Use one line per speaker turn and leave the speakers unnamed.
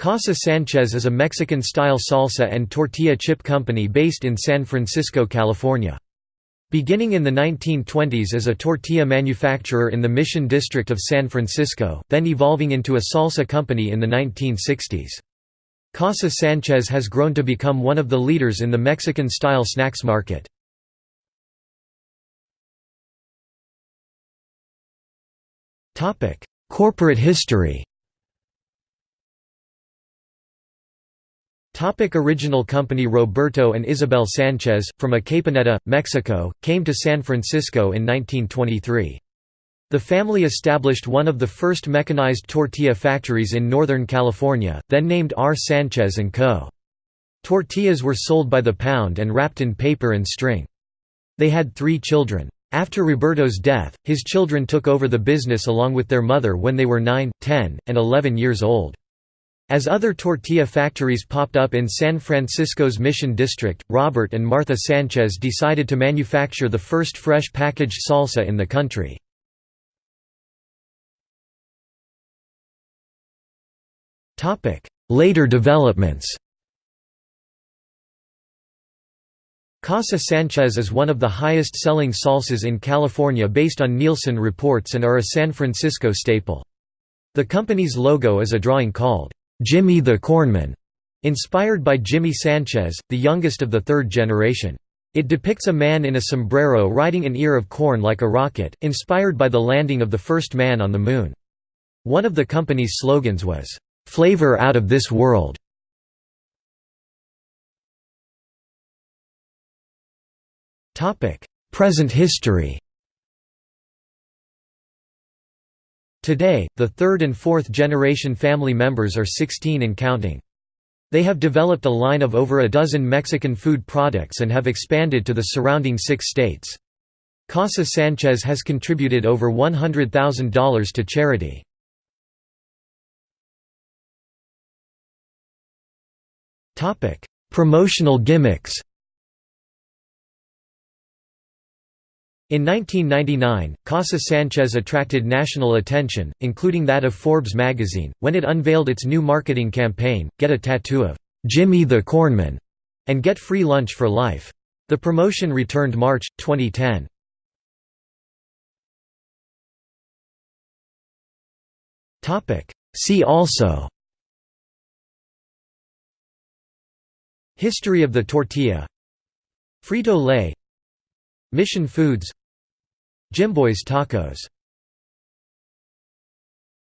Casa Sanchez is a Mexican-style salsa and tortilla chip company based in San Francisco, California. Beginning in the 1920s as a tortilla manufacturer in the Mission District of San Francisco, then evolving into a salsa company in the 1960s. Casa Sanchez has grown to become one of the leaders in the Mexican-style snacks market. Corporate history Topic original company Roberto and Isabel Sanchez, from Acaponeta, Mexico, came to San Francisco in 1923. The family established one of the first mechanized tortilla factories in Northern California, then named R. Sanchez & Co. Tortillas were sold by the pound and wrapped in paper and string. They had three children. After Roberto's death, his children took over the business along with their mother when they were 9, 10, and 11 years old. As other tortilla factories popped up in San Francisco's Mission District, Robert and Martha Sanchez decided to manufacture the first fresh packaged salsa in the country. Later developments Casa Sanchez is one of the highest-selling salsas in California based on Nielsen reports and are a San Francisco staple. The company's logo is a drawing called Jimmy the Cornman, inspired by Jimmy Sanchez, the youngest of the third generation. It depicts a man in a sombrero riding an ear of corn like a rocket, inspired by the landing of the first man on the moon. One of the company's slogans was, "'Flavor out of this world". Present history Today, the third and fourth generation family members are 16 and counting. They have developed a line of over a dozen Mexican food products and have expanded to the surrounding six states. Casa Sanchez has contributed over $100,000 to charity. Promotional gimmicks In 1999, Casa Sanchez attracted national attention, including that of Forbes magazine, when it unveiled its new marketing campaign, Get a Tattoo of Jimmy the Cornman, and Get Free Lunch for Life. The promotion returned March, 2010. See also History of the tortilla Frito-Lay Mission Foods Jimboy's Tacos